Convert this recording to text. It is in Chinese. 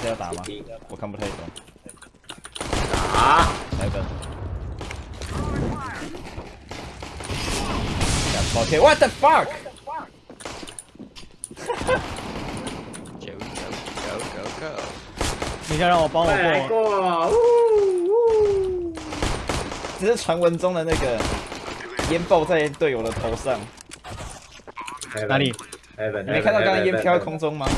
是要打吗？我看不太懂。打。来个。OK，What the fuck？Go go go go go！你想让我帮我过？这是传闻中的那个烟爆在队友的头上。哪里？你没看到刚刚烟飘在空中吗？